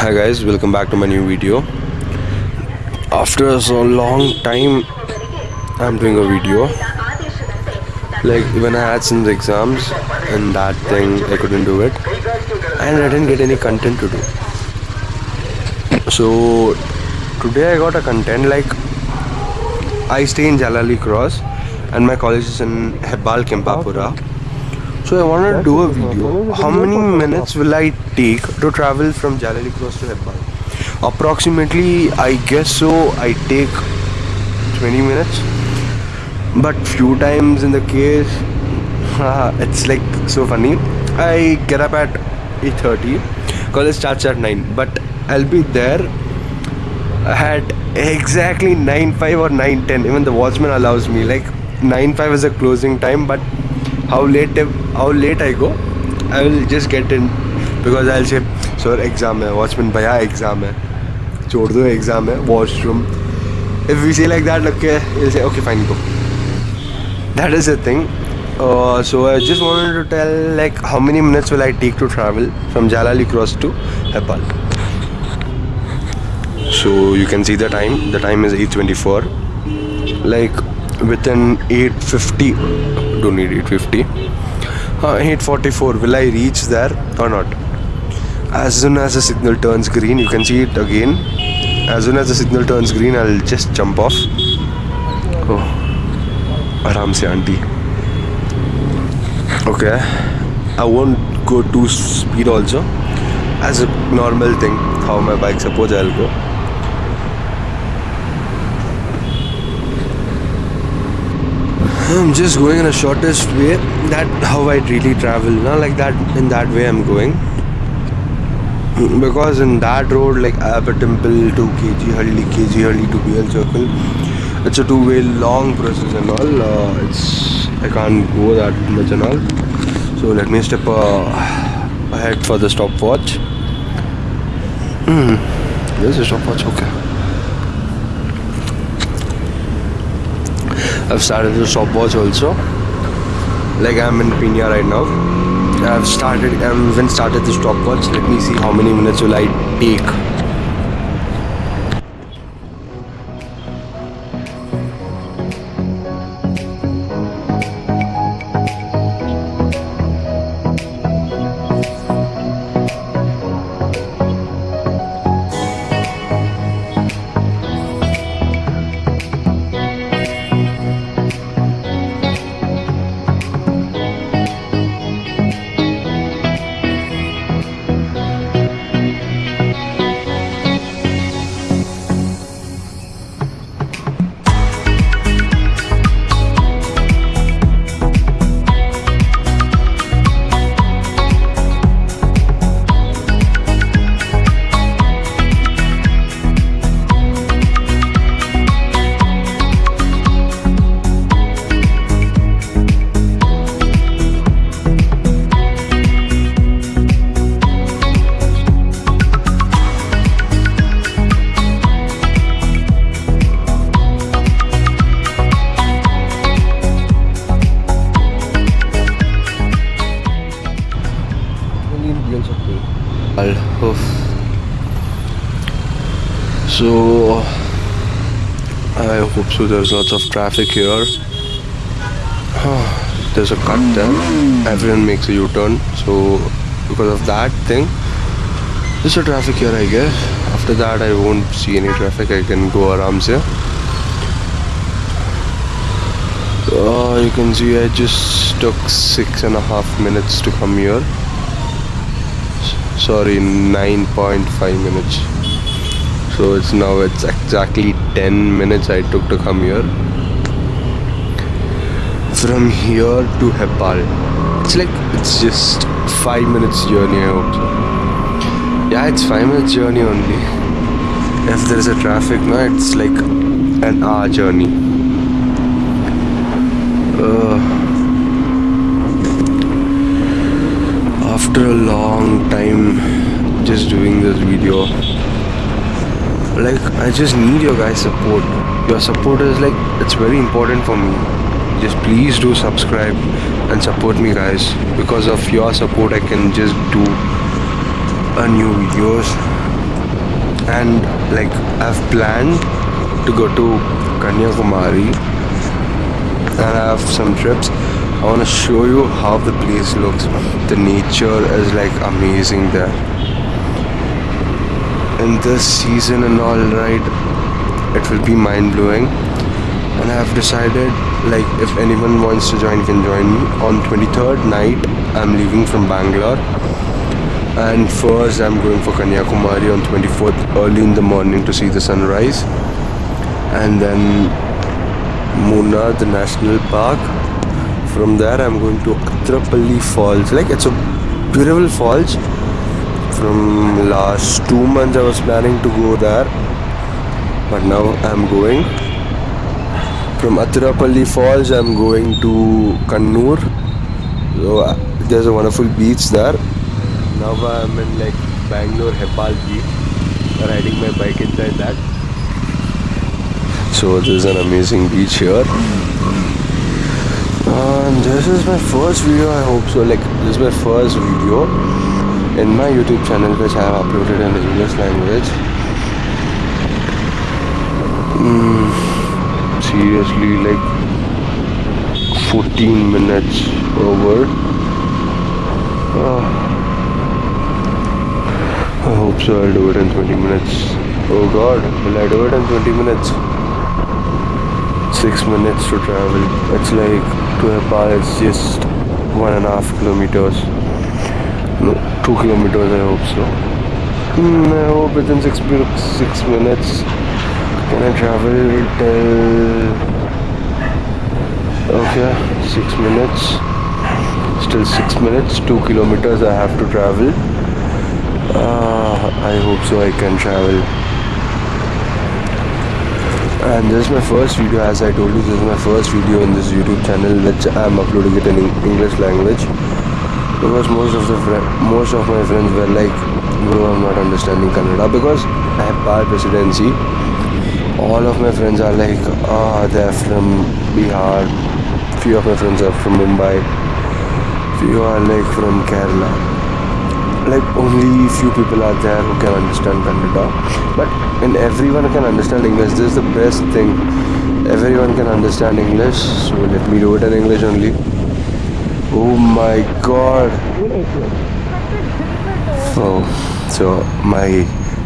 hi guys welcome back to my new video. After so long time i'm doing a video. Like when i had some exams and that thing i couldn't do it. And i didn't get any content to do. So today i got a content like i stay in jalali cross and my college is in hebbal kempapura so I wanted to do a video. How many minutes will I take to travel from Jalali Cross to Hebbal? Approximately, I guess so. I take 20 minutes. But few times in the case, it's like so funny. I get up at 8:30. College starts at 9, but I'll be there at exactly 9:05 or 9:10. Even the watchman allows me. Like 9:05 is a closing time, but how late how late I go? I will just get in because I'll say sir exam hai watchman bhaiya exam hai छोड़ दो exam है if we say like that okay he'll say okay fine go. That is the thing. Uh, so I just wanted to tell like how many minutes will I take to travel from Jalali Cross to Hebbal? So you can see the time. The time is 8.24 like within 8.50 don't need 850 uh, 844 will I reach there or not? As soon as the signal turns green you can see it again. As soon as the signal turns green I'll just jump off. Oh aram se auntie. Okay. I won't go too speed also. As a normal thing how my bike suppose I'll go I'm just going in a shortest way. That how I really travel. Not like that. In that way, I'm going. Because in that road, like Abba Temple to KG Halli, KG Halli to BL Circle, it's a two-way long process and all. Uh, it's I can't go that much and all. So let me step uh, ahead for the stopwatch. Hmm. There's a stopwatch. Okay. I've started the stopwatch also. Like I'm in Peenya right now. I've started, I've even started the stopwatch. Let me see how many minutes will I take. So I hope so there's lots of traffic here. There's a cut there everyone makes a u-turn. So because of that thing there's a traffic here I guess. After that I won't see any traffic. I can go around here uh, you can see I just took six and a half minutes to come here. Sorry 9.5 minutes so it's now it's exactly 10 minutes I took to come here. From here to Hebbal it's like it's just 5 minutes journey I hope so. Yeah it's 5 minutes journey only. If there is a traffic now it's like an hour journey. Uh, after a long time just doing this video like I just need your guys support your support is like it's very important for me just please do subscribe and support me guys because of your support I can just do a new videos and like I've planned to go to Kanyakumari and I have some trips. I want to show you how the place looks. The nature is like amazing there. In this season and all, right, it will be mind blowing. And I have decided, like, if anyone wants to join, can join me. On 23rd night, I'm leaving from Bangalore. And first, I'm going for Kanyakumari on 24th, early in the morning to see the sunrise. And then Munnar, the national park. From there, I'm going to Athirappilly Falls. Like, it's a beautiful falls. From last two months, I was planning to go there, but now I'm going. From Athirappilly Falls, I'm going to Kannur. So, uh, there's a wonderful beach there. Now I'm in like Bangalore Beach, riding my bike inside that. So there's an amazing beach here. And this is my first video, I hope so. Like, this is my first video in my YouTube channel, which I have uploaded in English language. Mm, seriously, like 14 minutes over. Ah. I hope so. I'll do it in 20 minutes. Oh god, will I do it in 20 minutes? Six minutes to travel. It's like to Hebbal, it's just one and a half kilometers. No, two kilometers, I hope so. Hmm, I hope within six, six minutes. Can I travel till. Okay, six minutes. Still six minutes, two kilometers I have to travel. Uh, I hope so I can travel. And this is my first video, as I told you, this is my first video in this YouTube channel, which I'm uploading it in English language. Because most of the most of my friends were like, bro, I'm not understanding Kannada because I have bad presidency. All of my friends are like, ah, they're from Bihar. Few of my friends are from Mumbai. Few are like from Kerala like only few people are there who can understand Kannada. But and everyone can understand English. This is the best thing. Everyone can understand English. So let me do it in English only. Oh my god. Oh, so my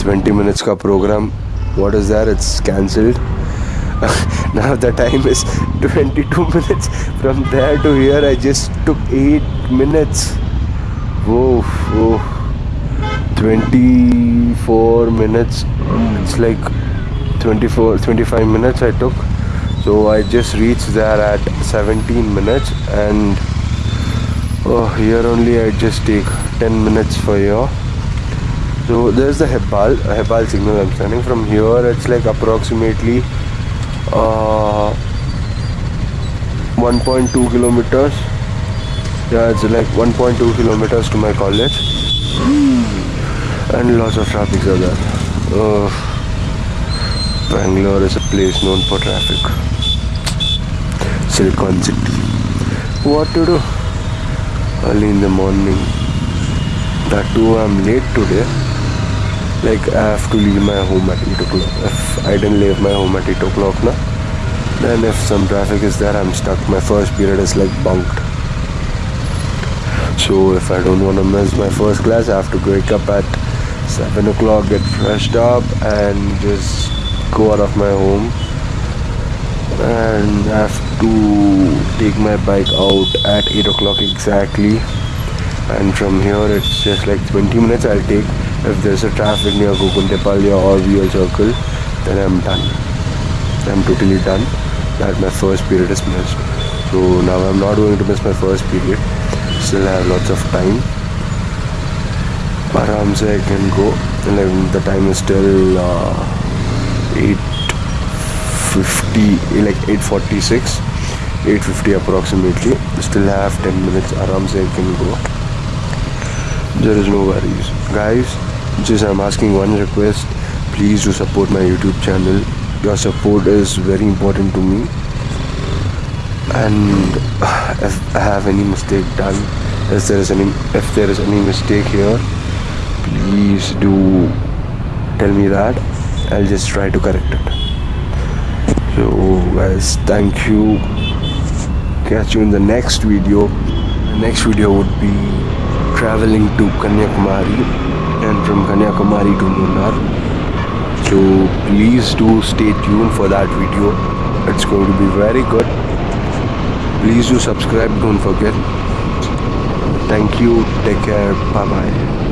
20 minutes ka program, what is that? It's cancelled. now the time is 22 minutes. From there to here, I just took 8 minutes. Whoa, whoa. 24 minutes. It's like 24, 25 minutes I took. So I just reached there at 17 minutes and oh, here only I just take 10 minutes for here. So there's the Hebbal, Hebbal signal I'm standing from here. It's like approximately uh, 1.2 kilometers. Yeah, it's like 1.2 kilometers to my college. And lots of traffic are there. Oh, Bangalore is a place known for traffic. Silicon City. What to do? Early in the morning. That too, I'm late today. Like, I have to leave my home at 8 o'clock. If I didn't leave my home at 8 o'clock now, then if some traffic is there, I'm stuck. My first period is like bunked. So if I don't want to miss my first class, I have to wake up at 7 o'clock, get freshed up, and just go out of my home. And I to take my bike out at 8 o'clock exactly. And from here it's just like 20 minutes I'll take. If there's a traffic near Goraguntepalya or Vio Circle then I'm done. I'm totally done. That my first period is missed. So now I'm not going to miss my first period. Still have lots of time. Aramse I can go. And the time is still uh, 8 850 like 846 850 approximately. Still have 10 minutes. Aram se can go. There is no worries. Guys just i'm asking one request. Please do support my youtube channel. Your support is very important to me. And if i have any mistake done if there is any if there is any mistake here please do tell me that. I'll just try to correct it so guys thank you. Catch you in the next video. The next video would be traveling to kanyakumari and from kanyakumari to munnar so please do stay tuned for that video. It's going to be very good. Please do subscribe. Don't forget. Thank you. Take care. Bye bye